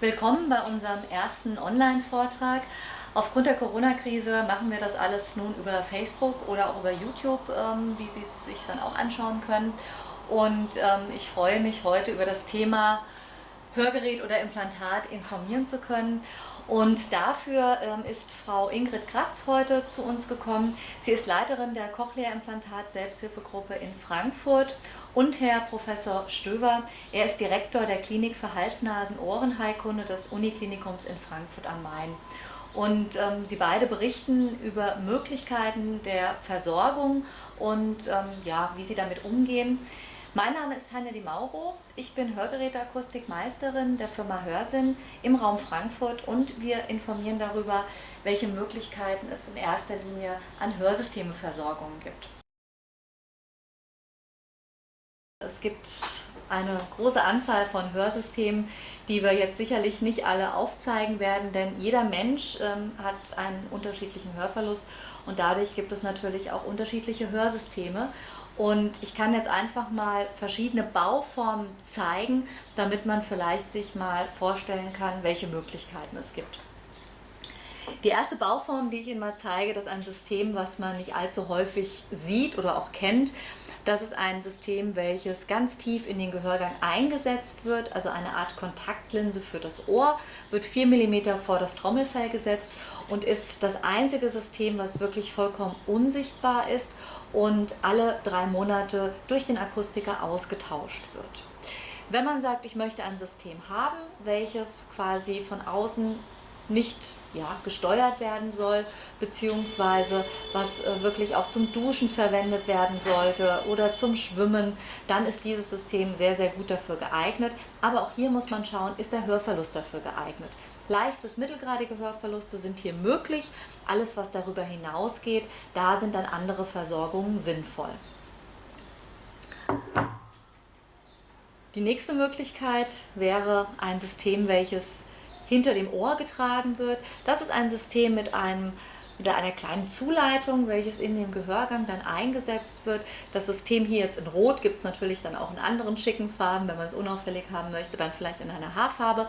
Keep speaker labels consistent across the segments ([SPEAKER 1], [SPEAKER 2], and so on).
[SPEAKER 1] Willkommen bei unserem ersten Online-Vortrag. Aufgrund der Corona-Krise machen wir das alles nun über Facebook oder auch über YouTube, ähm, wie Sie es sich dann auch anschauen können. Und ähm, ich freue mich heute über das Thema Hörgerät oder Implantat informieren zu können. Und dafür ähm, ist Frau Ingrid Kratz heute zu uns gekommen. Sie ist Leiterin der Cochlea-Implantat Selbsthilfegruppe in Frankfurt und Herr Professor Stöver. Er ist Direktor der Klinik für Hals-Nasen-Ohrenheilkunde des Uniklinikums in Frankfurt am Main. Und ähm, sie beide berichten über Möglichkeiten der Versorgung und ähm, ja, wie sie damit umgehen. Mein Name ist Tanja Di Mauro. Ich bin Hörgeräteakustikmeisterin der Firma Hörsinn im Raum Frankfurt und wir informieren darüber, welche Möglichkeiten es in erster Linie an Hörsystemeversorgungen gibt. Es gibt eine große Anzahl von Hörsystemen, die wir jetzt sicherlich nicht alle aufzeigen werden, denn jeder Mensch ähm, hat einen unterschiedlichen Hörverlust und dadurch gibt es natürlich auch unterschiedliche Hörsysteme. Und ich kann jetzt einfach mal verschiedene Bauformen zeigen, damit man vielleicht sich mal vorstellen kann, welche Möglichkeiten es gibt. Die erste Bauform, die ich Ihnen mal zeige, das ist ein System, was man nicht allzu häufig sieht oder auch kennt. Das ist ein System, welches ganz tief in den Gehörgang eingesetzt wird, also eine Art Kontaktlinse für das Ohr, wird 4 mm vor das Trommelfell gesetzt und ist das einzige System, was wirklich vollkommen unsichtbar ist und alle drei Monate durch den Akustiker ausgetauscht wird. Wenn man sagt, ich möchte ein System haben, welches quasi von außen nicht ja, gesteuert werden soll, beziehungsweise was äh, wirklich auch zum Duschen verwendet werden sollte oder zum Schwimmen, dann ist dieses System sehr, sehr gut dafür geeignet. Aber auch hier muss man schauen, ist der Hörverlust dafür geeignet. Leicht bis mittelgradige Hörverluste sind hier möglich. Alles, was darüber hinausgeht, da sind dann andere Versorgungen sinnvoll. Die nächste Möglichkeit wäre ein System, welches hinter dem Ohr getragen wird. Das ist ein System mit einem mit einer kleinen Zuleitung, welches in dem Gehörgang dann eingesetzt wird. Das System hier jetzt in Rot gibt es natürlich dann auch in anderen schicken Farben. Wenn man es unauffällig haben möchte, dann vielleicht in einer Haarfarbe.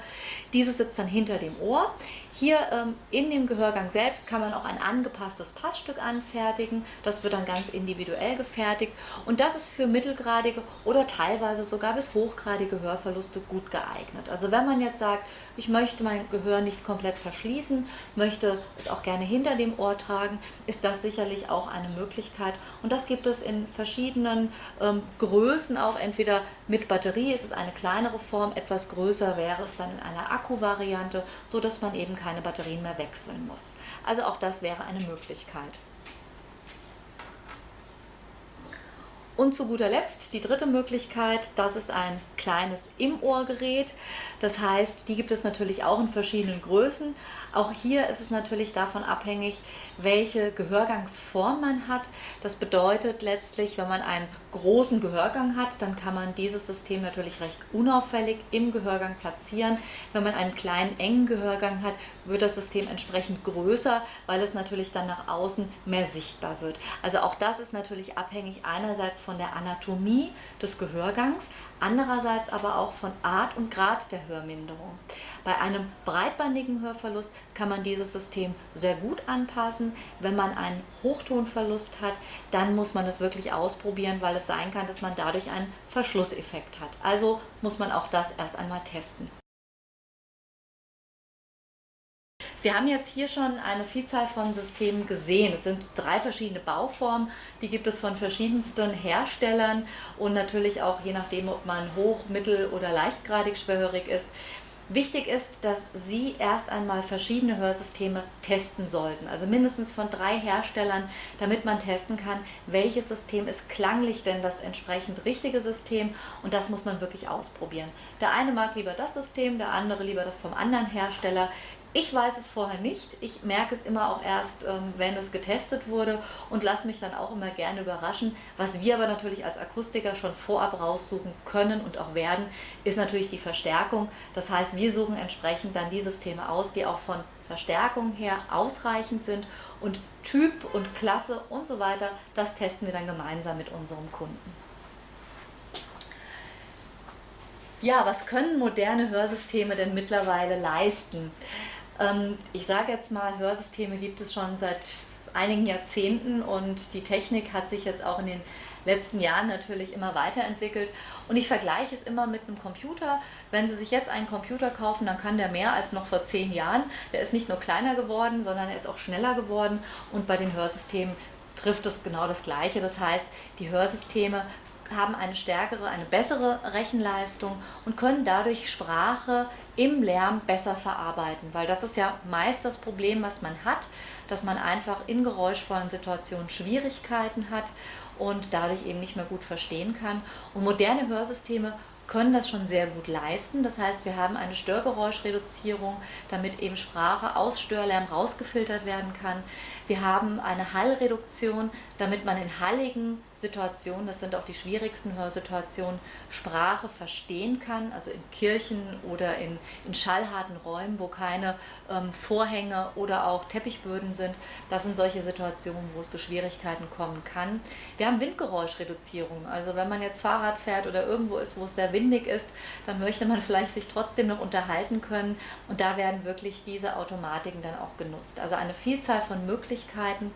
[SPEAKER 1] Dieses sitzt dann hinter dem Ohr. Hier ähm, in dem Gehörgang selbst kann man auch ein angepasstes Passstück anfertigen. Das wird dann ganz individuell gefertigt und das ist für mittelgradige oder teilweise sogar bis hochgradige Hörverluste gut geeignet. Also wenn man jetzt sagt, ich möchte mein Gehör nicht komplett verschließen, möchte es auch gerne hinter dem Ohr tragen, ist das sicherlich auch eine Möglichkeit und das gibt es in verschiedenen ähm, Größen auch, entweder mit Batterie, es ist eine kleinere Form, etwas größer wäre es dann in einer Akku-Variante, so dass man eben keine Batterien mehr wechseln muss. Also auch das wäre eine Möglichkeit. Und zu guter Letzt die dritte Möglichkeit, das ist ein kleines Im-Ohr-Gerät. Das heißt, die gibt es natürlich auch in verschiedenen Größen. Auch hier ist es natürlich davon abhängig, welche Gehörgangsform man hat. Das bedeutet letztlich, wenn man einen großen Gehörgang hat, dann kann man dieses System natürlich recht unauffällig im Gehörgang platzieren. Wenn man einen kleinen, engen Gehörgang hat, wird das System entsprechend größer, weil es natürlich dann nach außen mehr sichtbar wird. Also auch das ist natürlich abhängig einerseits von der Anatomie des Gehörgangs, andererseits aber auch von Art und Grad der Hörminderung. Bei einem breitbandigen Hörverlust kann man dieses System sehr gut anpassen. Wenn man einen Hochtonverlust hat, dann muss man es wirklich ausprobieren, weil es sein kann, dass man dadurch einen Verschlusseffekt hat. Also muss man auch das erst einmal testen. Sie haben jetzt hier schon eine Vielzahl von Systemen gesehen. Es sind drei verschiedene Bauformen, die gibt es von verschiedensten Herstellern und natürlich auch je nachdem, ob man hoch-, mittel- oder leichtgradig schwerhörig ist. Wichtig ist, dass Sie erst einmal verschiedene Hörsysteme testen sollten, also mindestens von drei Herstellern, damit man testen kann, welches System ist klanglich denn das entsprechend richtige System und das muss man wirklich ausprobieren. Der eine mag lieber das System, der andere lieber das vom anderen Hersteller. Ich weiß es vorher nicht. Ich merke es immer auch erst, ähm, wenn es getestet wurde und lasse mich dann auch immer gerne überraschen. Was wir aber natürlich als Akustiker schon vorab raussuchen können und auch werden, ist natürlich die Verstärkung. Das heißt, wir suchen entsprechend dann die Systeme aus, die auch von Verstärkung her ausreichend sind und Typ und Klasse und so weiter, das testen wir dann gemeinsam mit unserem Kunden. Ja, was können moderne Hörsysteme denn mittlerweile leisten? Ähm, ich sage jetzt mal, Hörsysteme gibt es schon seit einigen Jahrzehnten und die Technik hat sich jetzt auch in den letzten Jahren natürlich immer weiterentwickelt. Und ich vergleiche es immer mit einem Computer. Wenn Sie sich jetzt einen Computer kaufen, dann kann der mehr als noch vor zehn Jahren. Der ist nicht nur kleiner geworden, sondern er ist auch schneller geworden. Und bei den Hörsystemen trifft es genau das Gleiche. Das heißt, die Hörsysteme haben eine stärkere, eine bessere Rechenleistung und können dadurch Sprache im Lärm besser verarbeiten. Weil das ist ja meist das Problem, was man hat, dass man einfach in geräuschvollen Situationen Schwierigkeiten hat und dadurch eben nicht mehr gut verstehen kann. Und moderne Hörsysteme können das schon sehr gut leisten. Das heißt, wir haben eine Störgeräuschreduzierung, damit eben Sprache aus Störlärm rausgefiltert werden kann. Wir haben eine Hallreduktion, damit man in halligen Situationen, das sind auch die schwierigsten Hörsituationen, Sprache verstehen kann, also in Kirchen oder in, in schallharten Räumen, wo keine ähm, Vorhänge oder auch Teppichböden sind. Das sind solche Situationen, wo es zu Schwierigkeiten kommen kann. Wir haben Windgeräuschreduzierung, also wenn man jetzt Fahrrad fährt oder irgendwo ist, wo es sehr windig ist, dann möchte man vielleicht sich trotzdem noch unterhalten können und da werden wirklich diese Automatiken dann auch genutzt. Also eine Vielzahl von Möglichkeiten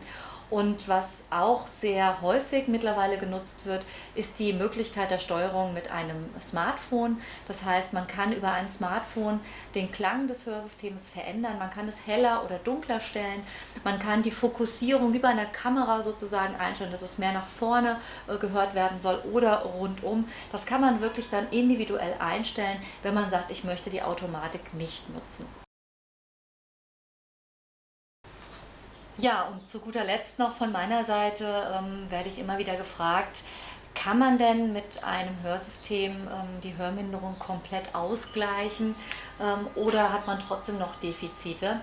[SPEAKER 1] und was auch sehr häufig mittlerweile genutzt wird, ist die Möglichkeit der Steuerung mit einem Smartphone. Das heißt, man kann über ein Smartphone den Klang des Hörsystems verändern. Man kann es heller oder dunkler stellen. Man kann die Fokussierung wie bei einer Kamera sozusagen einstellen, dass es mehr nach vorne äh, gehört werden soll oder rundum. Das kann man wirklich dann individuell einstellen, wenn man sagt, ich möchte die Automatik nicht nutzen. Ja, und zu guter Letzt noch von meiner Seite ähm, werde ich immer wieder gefragt, kann man denn mit einem Hörsystem ähm, die Hörminderung komplett ausgleichen ähm, oder hat man trotzdem noch Defizite?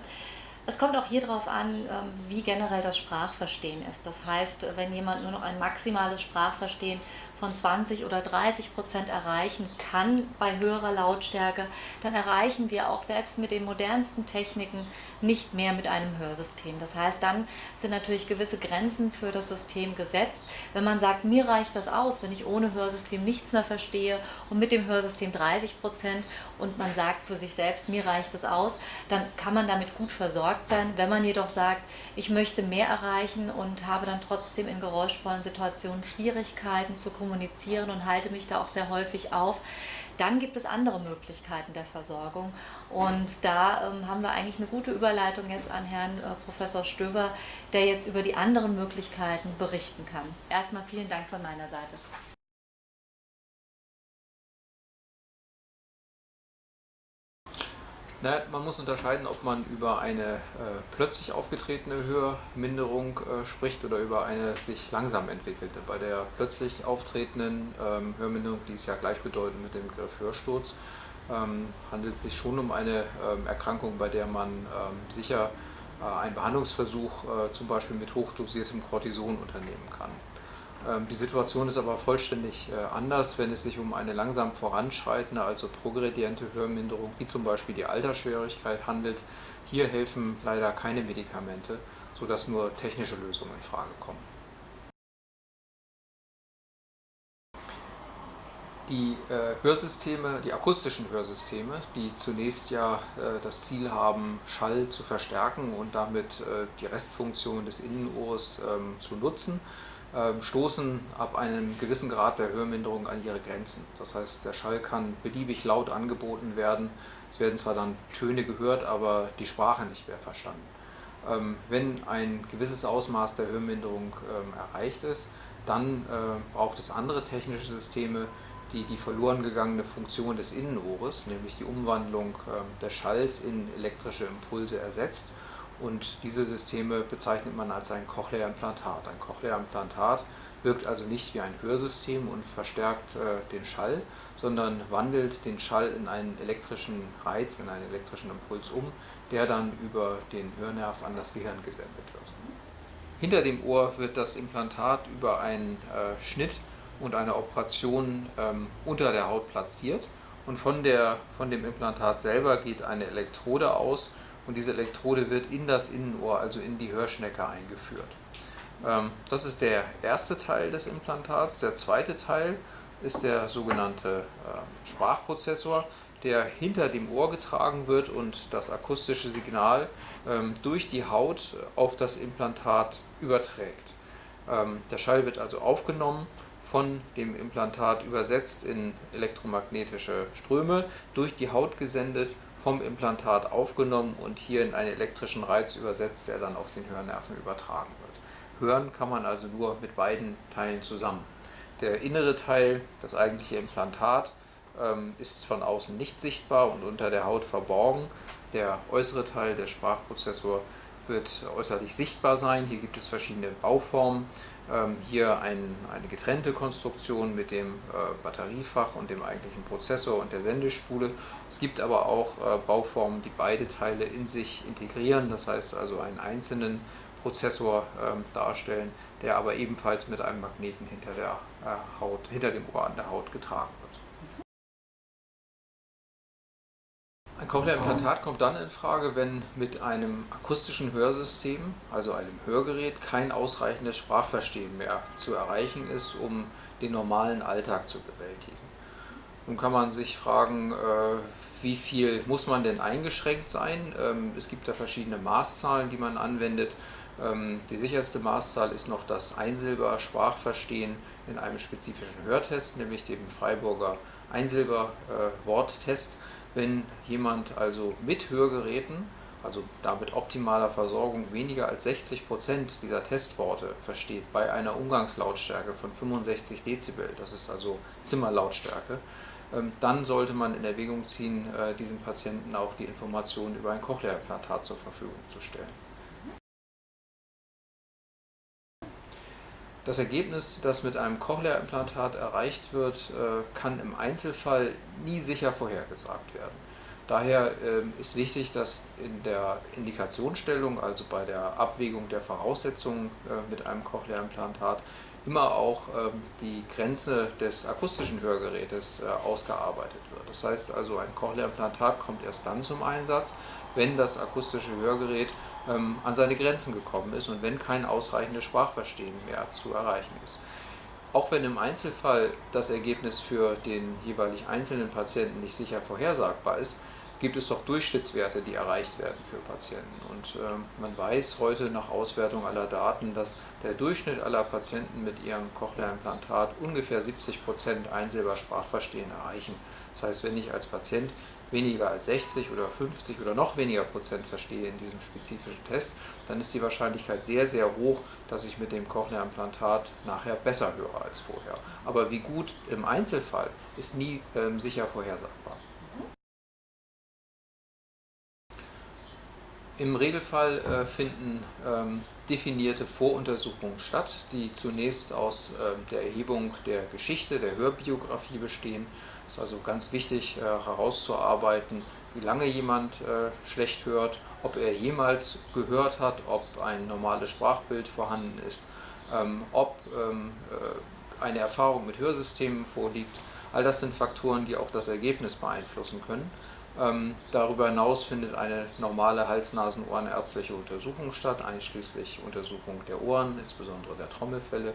[SPEAKER 1] Es kommt auch hier darauf an, ähm, wie generell das Sprachverstehen ist. Das heißt, wenn jemand nur noch ein maximales Sprachverstehen von 20 oder 30 Prozent erreichen kann bei höherer Lautstärke, dann erreichen wir auch selbst mit den modernsten Techniken nicht mehr mit einem Hörsystem. Das heißt, dann sind natürlich gewisse Grenzen für das System gesetzt. Wenn man sagt, mir reicht das aus, wenn ich ohne Hörsystem nichts mehr verstehe und mit dem Hörsystem 30 Prozent und man sagt für sich selbst, mir reicht das aus, dann kann man damit gut versorgt sein. Wenn man jedoch sagt, ich möchte mehr erreichen und habe dann trotzdem in geräuschvollen Situationen Schwierigkeiten zu kommunizieren und halte mich da auch sehr häufig auf, dann gibt es andere Möglichkeiten der Versorgung. Und da ähm, haben wir eigentlich eine gute Überleitung jetzt an Herrn äh, Professor Stöver, der jetzt über die anderen Möglichkeiten berichten kann. Erstmal vielen Dank von meiner Seite.
[SPEAKER 2] Na, man muss unterscheiden, ob man über eine äh, plötzlich aufgetretene Hörminderung äh, spricht oder über eine sich langsam entwickelte. Bei der plötzlich auftretenden ähm, Hörminderung, die ist ja gleichbedeutend mit dem Begriff Hörsturz, ähm, handelt es sich schon um eine ähm, Erkrankung, bei der man ähm, sicher äh, einen Behandlungsversuch äh, zum Beispiel mit hochdosiertem Cortison unternehmen kann. Ähm, die Situation ist aber vollständig äh, anders, wenn es sich um eine langsam voranschreitende, also progrediente Hörminderung, wie zum Beispiel die Altersschwierigkeit handelt. Hier helfen leider keine Medikamente, sodass nur technische Lösungen in Frage kommen. Die äh, Hörsysteme, die akustischen Hörsysteme, die zunächst ja äh, das Ziel haben, Schall zu verstärken und damit die Restfunktion des Innenohrs ähm, zu nutzen, stoßen ab einem gewissen Grad der Hörminderung an ihre Grenzen. Das heißt, der Schall kann beliebig laut angeboten werden. Es werden zwar dann Töne gehört, aber die Sprache nicht mehr verstanden. Ähm, wenn ein gewisses Ausmaß der Hörminderung ähm, erreicht ist, dann äh, braucht es andere technische Systeme, die die verloren gegangene Funktion des Innenohres, nämlich die Umwandlung des Schalls in elektrische Impulse ersetzt und diese Systeme bezeichnet man als ein Cochlea-Implantat. Ein Cochlea-Implantat wirkt also nicht wie ein Hörsystem und verstärkt äh, den Schall, sondern wandelt den Schall in einen elektrischen Reiz, in einen elektrischen Impuls um, der dann über den Hörnerv an das Gehirn gesendet wird. Hinter dem Ohr wird das Implantat über einen äh, Schnitt und eine Operation ähm, unter der Haut platziert und von, der, von dem Implantat selber geht eine Elektrode aus, und diese Elektrode wird in das Innenohr, also in die Hörschnecke eingeführt. Ähm, das ist der erste Teil des Implantats. Der zweite Teil ist der sogenannte äh, Sprachprozessor, der hinter dem Ohr getragen wird und das akustische Signal ähm, durch die Haut auf das Implantat überträgt. Ähm, der Schall wird also aufgenommen, von dem Implantat übersetzt in elektromagnetische Ströme, durch die Haut gesendet, vom Implantat aufgenommen und hier in einen elektrischen Reiz übersetzt, der dann auf den Hörnerven übertragen wird. Hören kann man also nur mit beiden Teilen zusammen. Der innere Teil, das eigentliche Implantat, ähm, ist von außen nicht sichtbar und unter der Haut verborgen. Der äußere Teil, der Sprachprozessor, wird äußerlich sichtbar sein. Hier gibt es verschiedene Bauformen. Ähm, hier ein, eine getrennte Konstruktion mit dem äh, Batteriefach und dem eigentlichen Prozessor und der Sendespule. Es gibt aber auch äh, Bauformen, die beide Teile in sich integrieren, das heißt also einen einzelnen Prozessor ähm, darstellen, der aber ebenfalls mit einem Magneten hinter, der, äh, Haut, hinter dem Ohr an der Haut getragen Ein Cochlea-Implantat kommt dann in Frage, wenn mit einem akustischen Hörsystem, also einem Hörgerät, kein ausreichendes Sprachverstehen mehr zu erreichen ist, um den normalen Alltag zu bewältigen. Nun kann man sich fragen, äh, wie viel muss man denn eingeschränkt sein? Ähm, es gibt da verschiedene Maßzahlen, die man anwendet. Ähm, die sicherste Maßzahl ist noch das Einsilber-Sprachverstehen in einem spezifischen Hörtest, nämlich dem Freiburger Einsilber-Worttest. Wenn jemand also mit Hörgeräten, also damit optimaler Versorgung, weniger als 60 Prozent dieser Testworte versteht bei einer Umgangslautstärke von 65 Dezibel, das ist also Zimmerlautstärke, ähm, dann sollte man in Erwägung ziehen, äh, diesem Patienten auch die Informationen über ein Cochlea-Implantat zur Verfügung zu stellen. Das Ergebnis, das mit einem Cochlea-Implantat erreicht wird, äh, kann im Einzelfall nie sicher vorhergesagt werden. Daher ähm, ist wichtig, dass in der Indikationsstellung, also bei der Abwägung der Voraussetzungen äh, mit einem Cochlea-Implantat, immer auch ähm, die Grenze des akustischen Hörgerätes äh, ausgearbeitet wird. Das heißt also, ein Cochlea-Implantat kommt erst dann zum Einsatz, wenn das akustische Hörgerät ähm, an seine Grenzen gekommen ist und wenn kein ausreichendes Sprachverstehen mehr zu erreichen ist. Auch wenn im Einzelfall das Ergebnis für den jeweilig einzelnen Patienten nicht sicher vorhersagbar ist, gibt es doch Durchschnittswerte, die erreicht werden für Patienten. Und äh, man weiß heute nach Auswertung aller Daten, dass der Durchschnitt aller Patienten mit ihrem Cochlea-Implantat ungefähr 70% Einsilbersprachverstehen erreichen. Das heißt, wenn ich als Patient weniger als 60 oder 50 oder noch weniger Prozent verstehe in diesem spezifischen Test, dann ist die Wahrscheinlichkeit sehr, sehr hoch, dass ich mit dem Cochlea-Implantat nachher besser höre als vorher. Aber wie gut im Einzelfall ist nie ähm, sicher vorhersagbar. Im Regelfall äh, finden ähm, definierte Voruntersuchungen statt, die zunächst aus äh, der Erhebung der Geschichte, der Hörbiografie bestehen es ist also ganz wichtig äh, herauszuarbeiten, wie lange jemand äh, schlecht hört, ob er jemals gehört hat, ob ein normales Sprachbild vorhanden ist, ähm, ob ähm, äh, eine Erfahrung mit Hörsystemen vorliegt. All das sind Faktoren, die auch das Ergebnis beeinflussen können. Ähm, darüber hinaus findet eine normale Hals-Nasen-Ohrenärztliche Untersuchung statt, einschließlich Untersuchung der Ohren, insbesondere der Trommelfälle.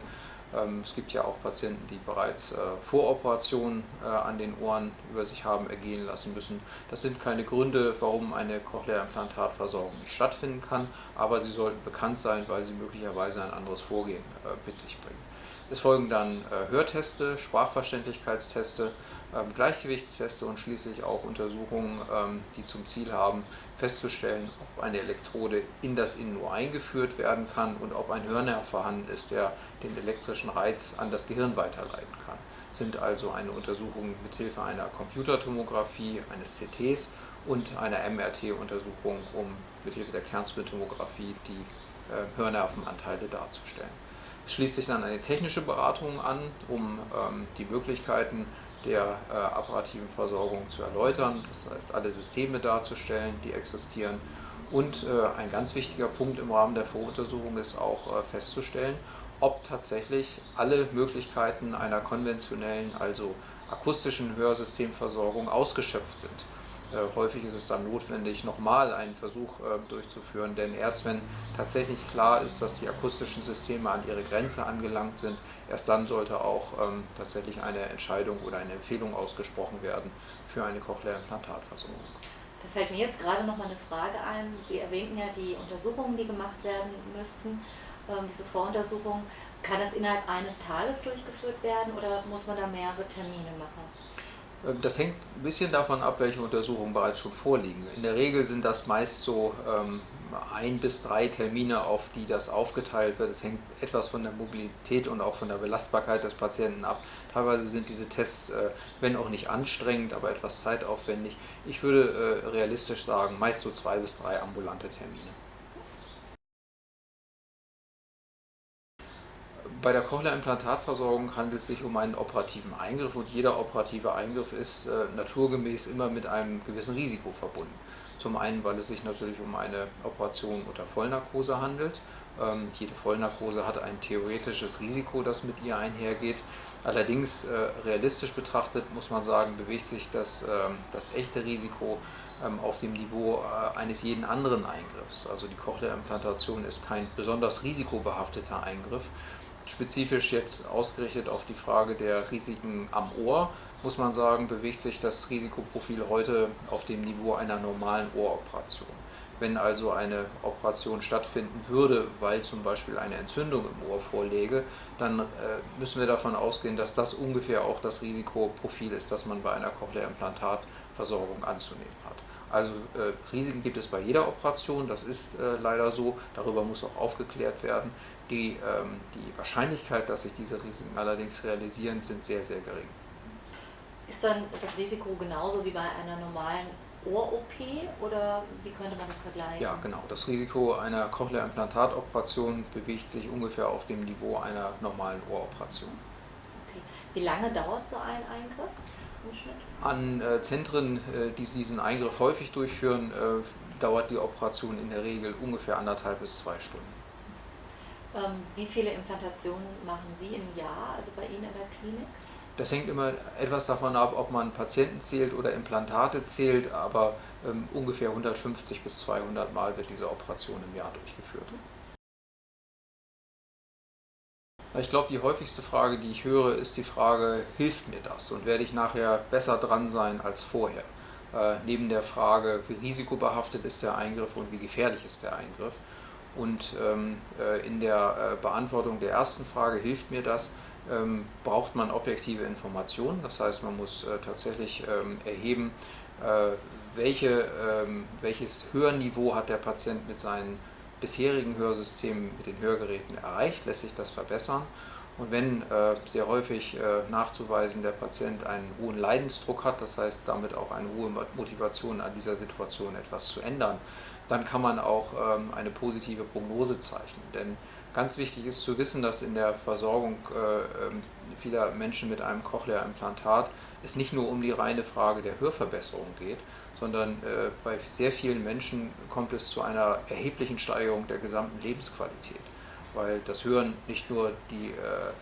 [SPEAKER 2] Ähm, es gibt ja auch Patienten, die bereits äh, Voroperationen äh, an den Ohren über sich haben ergehen lassen müssen. Das sind keine Gründe, warum eine Cochlea-Implantatversorgung nicht stattfinden kann, aber sie sollten bekannt sein, weil sie möglicherweise ein anderes Vorgehen äh, mit sich bringen. Es folgen dann Hörteste, Sprachverständlichkeitsteste, ähm, Gleichgewichtsteste und schließlich auch Untersuchungen, ähm, die zum Ziel haben, festzustellen, ob eine Elektrode in das Innenohr eingeführt werden kann und ob ein Hörnerv vorhanden ist, der den elektrischen Reiz an das Gehirn weiterleiten kann. Sind also eine Untersuchung mithilfe einer Computertomographie, eines CTs und einer MRT-Untersuchung, um mithilfe der Kernspintomographie die äh, Hörnervenanteile darzustellen. Es schließt sich dann eine technische Beratung an, um ähm, die Möglichkeiten der äh, apparativen Versorgung zu erläutern, das heißt alle Systeme darzustellen, die existieren. Und äh, ein ganz wichtiger Punkt im Rahmen der Voruntersuchung ist auch äh, festzustellen, ob tatsächlich alle Möglichkeiten einer konventionellen, also akustischen Hörsystemversorgung ausgeschöpft sind. Äh, häufig ist es dann notwendig, nochmal einen Versuch äh, durchzuführen, denn erst wenn tatsächlich klar ist, dass die akustischen Systeme an ihre Grenze angelangt sind, erst dann sollte auch ähm, tatsächlich eine Entscheidung oder eine Empfehlung ausgesprochen werden für eine Cochlea-Implantatversorgung.
[SPEAKER 1] Da fällt mir jetzt gerade noch mal eine Frage ein. Sie erwähnten ja die Untersuchungen, die gemacht werden müssten, ähm, diese Voruntersuchungen. Kann das innerhalb eines Tages durchgeführt werden oder muss man da mehrere Termine machen?
[SPEAKER 2] Das hängt ein bisschen davon ab, welche Untersuchungen bereits schon vorliegen. In der Regel sind das meist so ähm, ein bis drei Termine, auf die das aufgeteilt wird. Es hängt etwas von der Mobilität und auch von der Belastbarkeit des Patienten ab. Teilweise sind diese Tests, äh, wenn auch nicht anstrengend, aber etwas zeitaufwendig. Ich würde äh, realistisch sagen, meist so zwei bis drei ambulante Termine. Bei der Cochlea-Implantatversorgung handelt es sich um einen operativen Eingriff und jeder operative Eingriff ist äh, naturgemäß immer mit einem gewissen Risiko verbunden. Zum einen, weil es sich natürlich um eine Operation unter Vollnarkose handelt. Ähm, jede Vollnarkose hat ein theoretisches Risiko, das mit ihr einhergeht. Allerdings äh, realistisch betrachtet muss man sagen, bewegt sich das, äh, das echte Risiko ähm, auf dem Niveau äh, eines jeden anderen Eingriffs. Also die Cochlea-Implantation ist kein besonders risikobehafteter Eingriff, Spezifisch jetzt ausgerichtet auf die Frage der Risiken am Ohr, muss man sagen, bewegt sich das Risikoprofil heute auf dem Niveau einer normalen Ohroperation. Wenn also eine Operation stattfinden würde, weil zum Beispiel eine Entzündung im Ohr vorläge, dann äh, müssen wir davon ausgehen, dass das ungefähr auch das Risikoprofil ist, das man bei einer Cochlea-Implantatversorgung anzunehmen hat. Also äh, Risiken gibt es bei jeder Operation, das ist äh, leider so, darüber muss auch aufgeklärt werden. Die, ähm, die Wahrscheinlichkeit, dass sich diese Risiken allerdings realisieren, sind sehr, sehr gering.
[SPEAKER 1] Ist dann das Risiko genauso wie bei einer normalen Ohr-OP oder wie könnte man das vergleichen?
[SPEAKER 2] Ja, genau. Das Risiko einer Cochlea-Implantatoperation bewegt sich ungefähr auf dem Niveau einer normalen Ohroperation.
[SPEAKER 1] Okay. Wie lange dauert so ein Eingriff im Schnitt?
[SPEAKER 2] An äh, Zentren, äh, die diesen Eingriff häufig durchführen, äh, dauert die Operation in der Regel ungefähr anderthalb bis zwei Stunden.
[SPEAKER 1] Ähm, wie viele Implantationen machen Sie im Jahr, also bei Ihnen in der Klinik?
[SPEAKER 2] Das hängt immer etwas davon ab, ob man Patienten zählt oder Implantate zählt, aber ähm, ungefähr 150 bis 200 Mal wird diese Operation im Jahr durchgeführt. Ich glaube, die häufigste Frage, die ich höre, ist die Frage, hilft mir das und werde ich nachher besser dran sein als vorher? Äh, neben der Frage, wie risikobehaftet ist der Eingriff und wie gefährlich ist der Eingriff. Und ähm, äh, in der äh, Beantwortung der ersten Frage, hilft mir das, ähm, braucht man objektive Informationen. Das heißt, man muss äh, tatsächlich ähm, erheben, äh, welche, ähm, welches Hörniveau hat der Patient mit seinen bisherigen Hörsystemen, mit den Hörgeräten erreicht, lässt sich das verbessern. Und wenn äh, sehr häufig äh, nachzuweisen, der Patient einen hohen Leidensdruck hat, das heißt damit auch eine hohe Motivation an dieser Situation etwas zu ändern, dann kann man auch ähm, eine positive Prognose zeichnen. Denn ganz wichtig ist zu wissen, dass in der Versorgung äh, ähm, vieler Menschen mit einem Cochlea-Implantat es nicht nur um die reine Frage der Hörverbesserung geht, sondern äh, bei sehr vielen Menschen kommt es zu einer erheblichen Steigerung der gesamten Lebensqualität, weil das Hören nicht nur die, äh,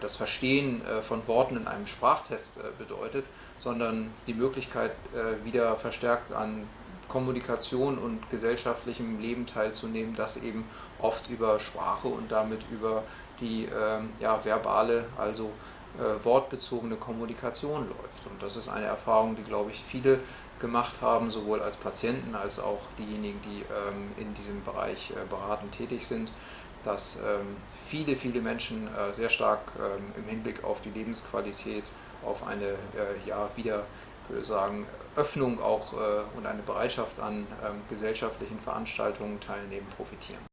[SPEAKER 2] das Verstehen von Worten in einem Sprachtest bedeutet, sondern die Möglichkeit, wieder verstärkt an Kommunikation und gesellschaftlichem Leben teilzunehmen, das eben oft über Sprache und damit über die ähm, ja, verbale, also äh, wortbezogene Kommunikation läuft. Und das ist eine Erfahrung, die, glaube ich, viele gemacht haben, sowohl als Patienten als auch diejenigen, die ähm, in diesem Bereich äh, beratend tätig sind, dass ähm, viele, viele Menschen äh, sehr stark ähm, im Hinblick auf die Lebensqualität, auf eine äh, ja, wieder würde sagen, Öffnung auch äh, und eine Bereitschaft an ähm, gesellschaftlichen Veranstaltungen teilnehmen, profitieren.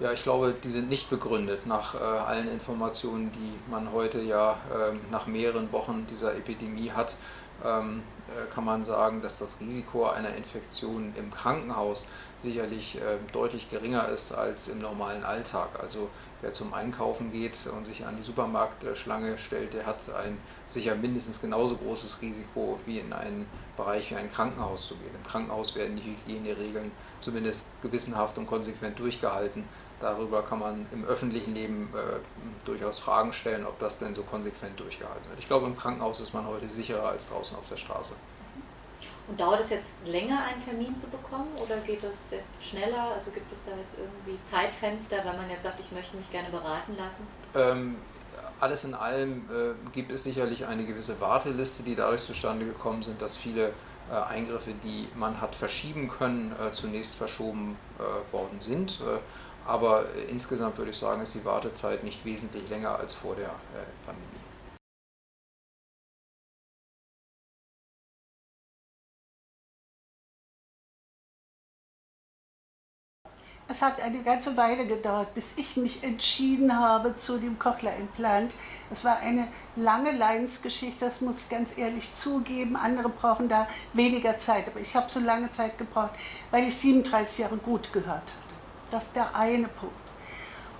[SPEAKER 2] Ja, ich glaube, die sind nicht begründet nach äh, allen Informationen, die man heute ja äh, nach mehreren Wochen dieser Epidemie hat. Ähm, äh, kann man sagen, dass das Risiko einer Infektion im Krankenhaus sicherlich äh, deutlich geringer ist als im normalen Alltag. Also wer zum Einkaufen geht und sich an die Supermarktschlange stellt, der hat ein sicher mindestens genauso großes Risiko wie in einen Bereich wie ein Krankenhaus zu gehen. Im Krankenhaus werden die Hygieneregeln zumindest gewissenhaft und konsequent durchgehalten. darüber kann man im öffentlichen Leben äh, durchaus Fragen stellen, ob das denn so konsequent durchgehalten wird. Ich glaube, im Krankenhaus ist man heute sicherer als draußen auf der Straße.
[SPEAKER 1] Und dauert es jetzt länger, einen Termin zu bekommen oder geht es schneller? Also gibt es da jetzt irgendwie Zeitfenster, wenn man jetzt sagt, ich möchte mich gerne beraten lassen?
[SPEAKER 2] Ähm, alles in allem äh, gibt es sicherlich eine gewisse Warteliste, die dadurch zustande gekommen sind, dass viele äh, Eingriffe, die man hat verschieben können, äh, zunächst verschoben äh, worden sind. Äh, aber insgesamt würde ich sagen, ist die Wartezeit nicht wesentlich länger als vor der äh, Pandemie.
[SPEAKER 3] Es hat eine ganze Weile gedauert, bis ich mich entschieden habe zu dem Cochlear-Implant. Es war eine lange Leidensgeschichte, das muss ich ganz ehrlich zugeben. Andere brauchen da weniger Zeit, aber ich habe so lange Zeit gebraucht, weil ich 37 Jahre gut gehört hatte. Das ist der eine Punkt.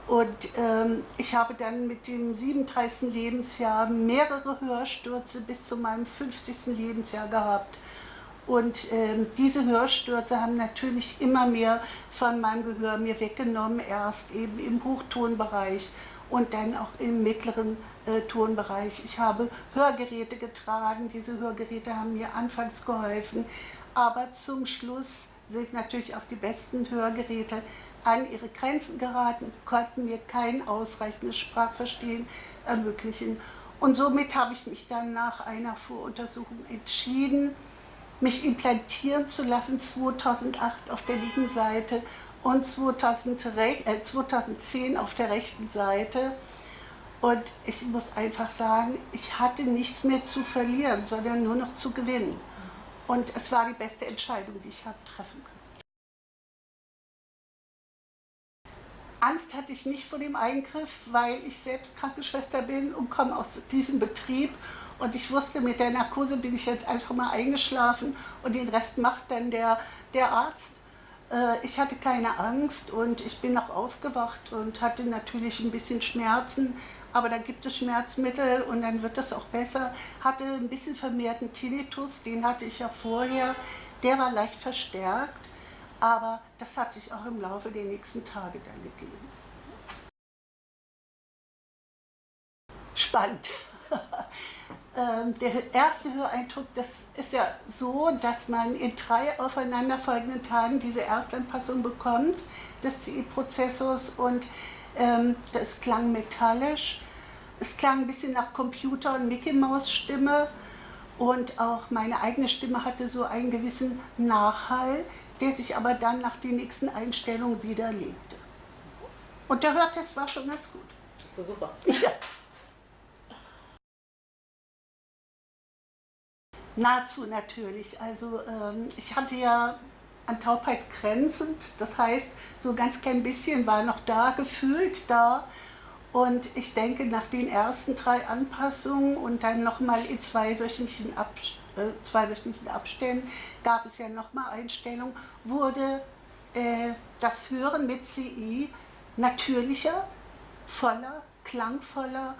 [SPEAKER 3] Und ähm, ich habe dann mit dem 37. Lebensjahr mehrere Hörstürze bis zu meinem 50. Lebensjahr gehabt. Und ähm, diese Hörstürze haben natürlich immer mehr von meinem Gehör mir weggenommen, erst eben im Hochtonbereich und dann auch im mittleren äh, Tonbereich. Ich habe Hörgeräte getragen, diese Hörgeräte haben mir anfangs geholfen, aber zum Schluss sind natürlich auch die besten Hörgeräte an ihre Grenzen geraten, konnten mir kein ausreichendes Sprachverstehen ermöglichen. Und somit habe ich mich dann nach einer Voruntersuchung entschieden, mich implantieren zu lassen 2008 auf der linken Seite und 2010 äh, auf der rechten Seite. Und ich muss einfach sagen, ich hatte nichts mehr zu verlieren, sondern nur noch zu gewinnen. Und es war die beste Entscheidung, die ich habe treffen können. Angst hatte ich nicht vor dem Eingriff, weil ich selbst Krankenschwester bin und komme aus diesem Betrieb. Und ich wusste, mit der Narkose bin ich jetzt einfach mal eingeschlafen und den Rest macht dann der, der Arzt. Äh, ich hatte keine Angst und ich bin auch aufgewacht und hatte natürlich ein bisschen Schmerzen, aber da gibt es Schmerzmittel und dann wird das auch besser. Hatte ein bisschen vermehrten Tinnitus, den hatte ich ja vorher, der war leicht verstärkt. Aber das hat sich auch im Laufe der nächsten Tage dann gegeben. Spannend. Ähm, der erste Höreindruck, das ist ja so, dass man in drei aufeinanderfolgenden Tagen diese Erstanpassung bekommt des CI-Prozessors und ähm, das klang metallisch. Es klang ein bisschen nach Computer- und Mickey-Maus-Stimme und auch meine eigene Stimme hatte so einen gewissen Nachhall, der sich aber dann nach den nächsten Einstellungen wieder legte. Und der Hörtest war schon ganz gut.
[SPEAKER 1] Super.
[SPEAKER 3] Ja. Nahezu natürlich. Also ähm, ich hatte ja an Taubheit grenzend, das heißt, so ganz klein bisschen war noch da, gefühlt da. Und ich denke, nach den ersten drei Anpassungen und dann nochmal in zweiwöchentlichen Abständen, äh, zweiwöchentlichen Abständen gab es ja nochmal Einstellungen, wurde äh, das Hören mit CI natürlicher, voller, klangvoller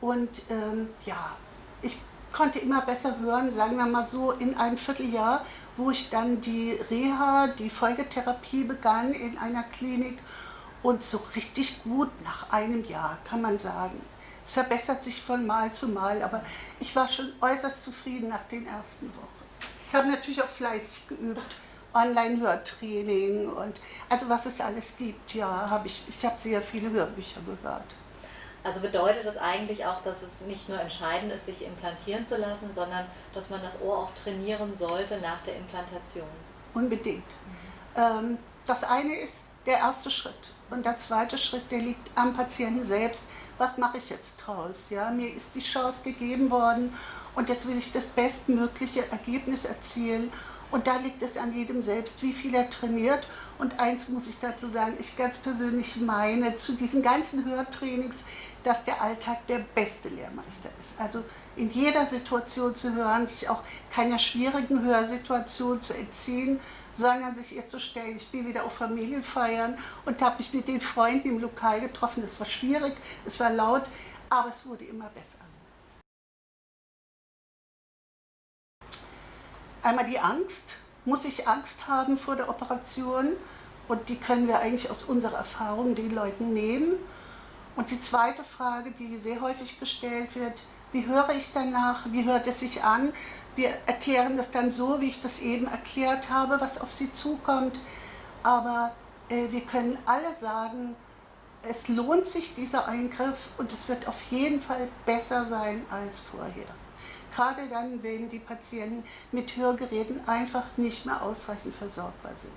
[SPEAKER 3] und ähm, ja, ich konnte immer besser hören, sagen wir mal so in einem Vierteljahr, wo ich dann die Reha, die Folgetherapie begann in einer Klinik und so richtig gut nach einem Jahr, kann man sagen. Es verbessert sich von Mal zu Mal, aber ich war schon äußerst zufrieden nach den ersten Wochen. Ich habe natürlich auch fleißig geübt, Online-Hörtraining und also was es alles gibt, ja, habe ich, ich habe sehr viele Hörbücher gehört.
[SPEAKER 1] Also bedeutet das eigentlich auch, dass es nicht nur entscheidend ist, sich implantieren zu lassen, sondern dass man das Ohr auch trainieren sollte nach der Implantation?
[SPEAKER 3] Unbedingt. Mhm. Das eine ist der erste Schritt. Und der zweite Schritt, der liegt am Patienten selbst. Was mache ich jetzt draus? Ja, mir ist die Chance gegeben worden und jetzt will ich das bestmögliche Ergebnis erzielen. Und da liegt es an jedem selbst, wie viel er trainiert. Und eins muss ich dazu sagen, ich ganz persönlich meine zu diesen ganzen Hörtrainings, dass der Alltag der beste Lehrmeister ist. Also in jeder Situation zu hören, sich auch keiner schwierigen Hörsituation zu entziehen, sondern sich ihr zu stellen. Ich bin wieder auf Familienfeiern und habe mich mit den Freunden im Lokal getroffen. Es war schwierig, es war laut, aber es wurde immer besser. Einmal die Angst. Muss ich Angst haben vor der Operation? und die können wir eigentlich aus unserer Erfahrung den Leuten nehmen. Und die zweite Frage, die sehr häufig gestellt wird, wie höre ich danach, wie hört es sich an? Wir erklären das dann so, wie ich das eben erklärt habe, was auf sie zukommt. Aber äh, wir können alle sagen, es lohnt sich dieser Eingriff und es wird auf jeden Fall besser sein als vorher. Gerade dann, wenn die Patienten mit Hörgeräten einfach nicht mehr ausreichend versorgbar sind.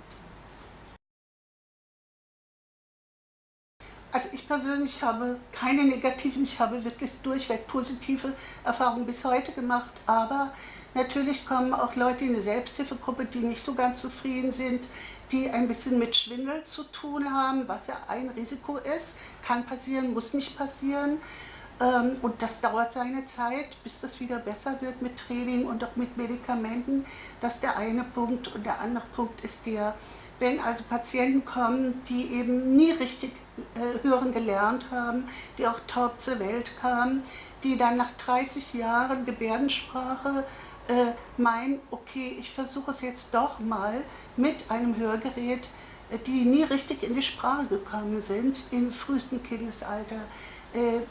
[SPEAKER 3] Also ich persönlich habe keine negativen, ich habe wirklich durchweg positive Erfahrungen bis heute gemacht, aber natürlich kommen auch Leute in eine Selbsthilfegruppe, die nicht so ganz zufrieden sind, die ein bisschen mit Schwindel zu tun haben, was ja ein Risiko ist, kann passieren, muss nicht passieren. Ähm, und das dauert seine Zeit, bis das wieder besser wird mit Training und auch mit Medikamenten. Das ist der eine Punkt. Und der andere Punkt ist der, wenn also Patienten kommen, die eben nie richtig äh, hören gelernt haben, die auch taub zur Welt kamen, die dann nach 30 Jahren Gebärdensprache äh, meinen, okay, ich versuche es jetzt doch mal mit einem Hörgerät, äh, die nie richtig in die Sprache gekommen sind, im frühesten Kindesalter. Äh,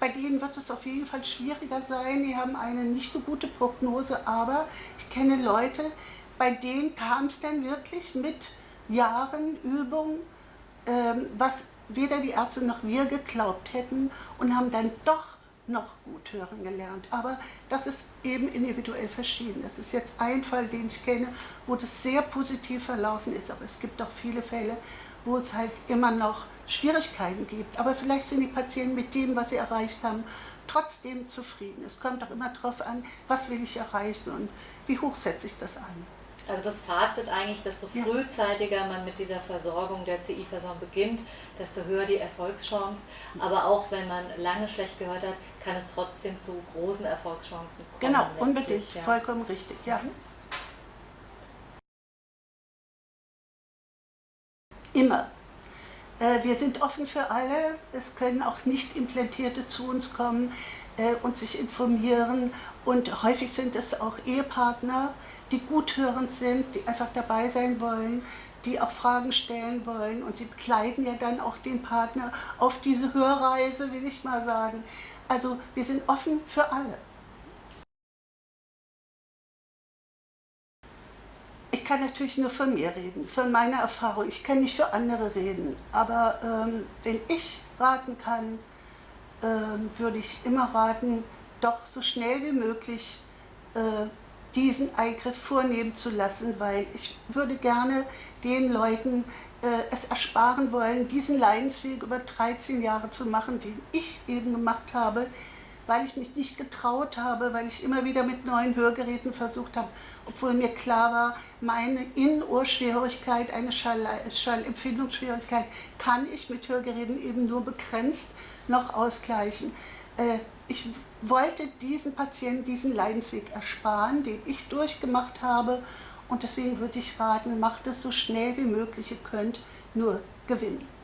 [SPEAKER 3] bei denen wird es auf jeden Fall schwieriger sein, die haben eine nicht so gute Prognose, aber ich kenne Leute, bei denen kam es dann wirklich mit Jahren Übung, ähm, was weder die Ärzte noch wir geglaubt hätten und haben dann doch noch gut hören gelernt. Aber das ist eben individuell verschieden. Das ist jetzt ein Fall, den ich kenne, wo das sehr positiv verlaufen ist. Aber es gibt auch viele Fälle, wo es halt immer noch Schwierigkeiten gibt. Aber vielleicht sind die Patienten mit dem, was sie erreicht haben, trotzdem zufrieden. Es kommt auch immer darauf an, was will ich erreichen und wie hoch setze ich das an.
[SPEAKER 1] Also das Fazit eigentlich, desto frühzeitiger man mit dieser Versorgung der CI-Versorgung beginnt, desto höher die Erfolgschance. Aber auch wenn man lange schlecht gehört hat, kann es trotzdem zu großen Erfolgschancen
[SPEAKER 3] kommen. Genau, unbedingt, ja. vollkommen richtig, ja. Immer. Äh, wir sind offen für alle. Es können auch nicht Implantierte zu uns kommen äh, und sich informieren. Und häufig sind es auch Ehepartner, die guthörend sind, die einfach dabei sein wollen, die auch Fragen stellen wollen. Und sie begleiten ja dann auch den Partner auf diese Hörreise, will ich mal sagen. Also wir sind offen für alle. Kann natürlich nur von mir reden, von meiner Erfahrung. Ich kann nicht für andere reden. Aber ähm, wenn ich raten kann, ähm, würde ich immer raten, doch so schnell wie möglich äh, diesen Eingriff vornehmen zu lassen, weil ich würde gerne den Leuten äh, es ersparen wollen, diesen Leidensweg über 13 Jahre zu machen, den ich eben gemacht habe, weil ich mich nicht getraut habe, weil ich immer wieder mit neuen Hörgeräten versucht habe, obwohl mir klar war, meine Innenohrschwierigkeit, eine Schall Schallempfindungsschwierigkeit, kann ich mit Hörgeräten eben nur begrenzt noch ausgleichen. Äh, ich wollte diesen Patienten diesen Leidensweg ersparen, den ich durchgemacht habe und deswegen würde ich raten, macht es so schnell wie möglich, ihr könnt nur gewinnen.